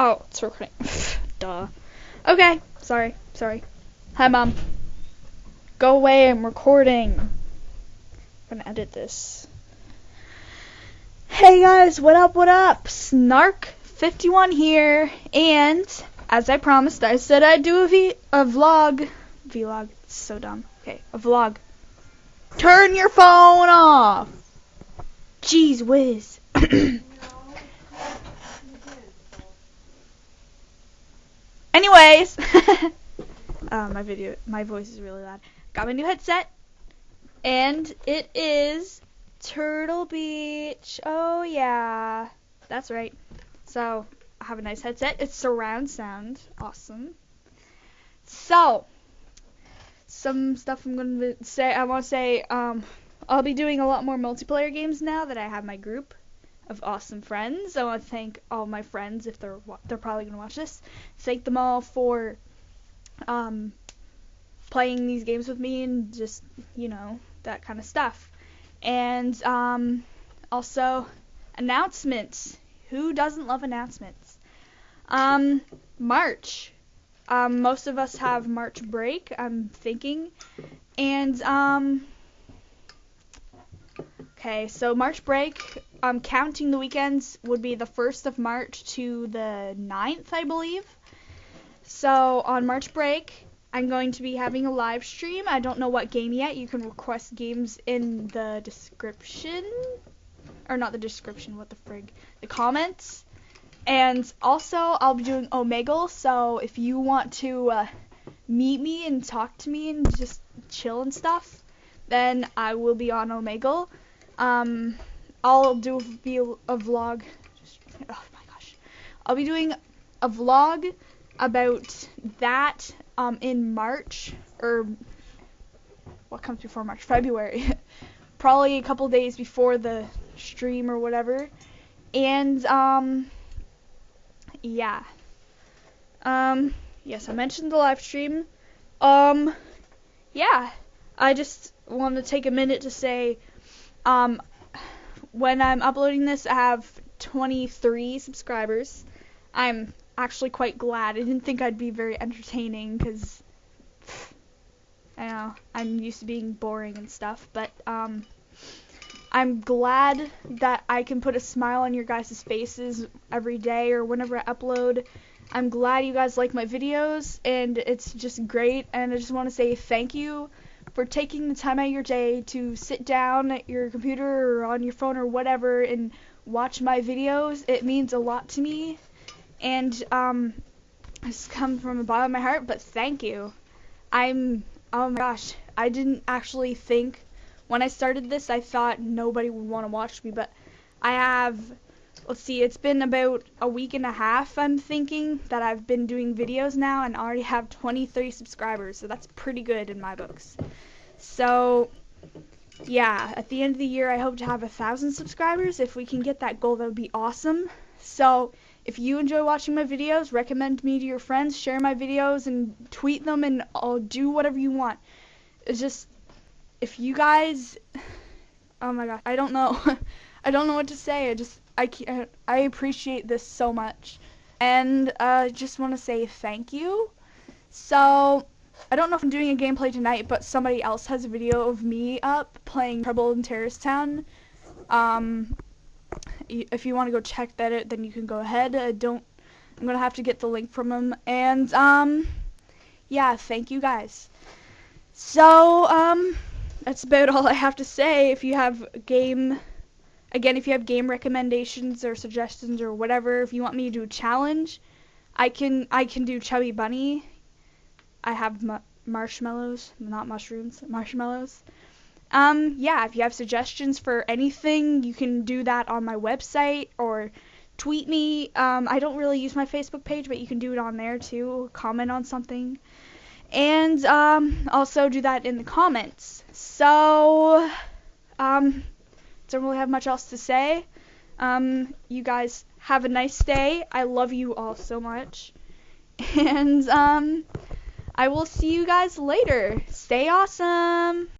Oh, it's recording. Duh. Okay, sorry, sorry. Hi, Mom. Go away, I'm recording. I'm gonna edit this. Hey guys, what up, what up? Snark51 here, and as I promised, I said I'd do a, v- a vlog. Vlog, it's so dumb. Okay, a vlog. Turn your phone off! Jeez whiz. Anyways, uh, my video, my voice is really loud. Got my new headset, and it is Turtle Beach. Oh yeah, that's right. So I have a nice headset. It's surround sound, awesome. So some stuff I'm gonna say. I want to say um, I'll be doing a lot more multiplayer games now that I have my group of awesome friends. I want to thank all my friends if they're they're probably gonna watch this. Thank them all for um, playing these games with me and just you know that kind of stuff. And um, also announcements. Who doesn't love announcements? Um, March. Um, most of us have March break. I'm thinking, and um, okay, so March break um, counting the weekends would be the 1st of March to the 9th, I believe. So on March break, I'm going to be having a live stream. I don't know what game yet. You can request games in the description. Or not the description, what the frig. The comments. And also, I'll be doing Omegle, so if you want to uh, meet me and talk to me and just chill and stuff, then I will be on Omegle. Um, I'll do be a, vlog. Just, oh my gosh, I'll be doing a vlog about that um, in March or what comes before March? February. Probably a couple days before the stream or whatever. And um, yeah. Um, yes, I mentioned the live stream. Um, yeah. I just want to take a minute to say um, when I'm uploading this, I have 23 subscribers. I'm actually quite glad. I didn't think I'd be very entertaining because I know I'm used to being boring and stuff, but um, I'm glad that I can put a smile on your guys' faces every day or whenever I upload. I'm glad you guys like my videos, and it's just great. And I just want to say thank you for taking the time out of your day to sit down at your computer or on your phone or whatever and watch my videos. It means a lot to me. And um it's come from the bottom of my heart, but thank you. I'm oh my gosh, I didn't actually think when I started this I thought nobody would want to watch me, but I have let's see, it's been about a week and a half, I'm thinking, that I've been doing videos now and already have 23 subscribers, so that's pretty good in my books. So, yeah, at the end of the year, I hope to have a thousand subscribers. If we can get that goal, that would be awesome. So, if you enjoy watching my videos, recommend me to your friends, share my videos, and tweet them, and I'll do whatever you want. It's just, if you guys, oh my god, I don't know. I don't know what to say. I just, I, can't, I appreciate this so much. And I uh, just want to say thank you. So, I don't know if I'm doing a gameplay tonight, but somebody else has a video of me up playing Trouble in Terrorist Town. Um, if you want to go check that out, then you can go ahead. I don't, I'm to have to get the link from him. And, um, yeah, thank you guys. So, um, that's about all I have to say. If you have game Again, if you have game recommendations or suggestions or whatever, if you want me to do a challenge, I can I can do Chubby Bunny. I have marshmallows, not mushrooms, marshmallows. Um, yeah, if you have suggestions for anything, you can do that on my website or tweet me. Um, I don't really use my Facebook page, but you can do it on there too. Comment on something. And um, also do that in the comments. So, um, don't really have much else to say. Um, you guys have a nice day. I love you all so much. And um, I will see you guys later. Stay awesome.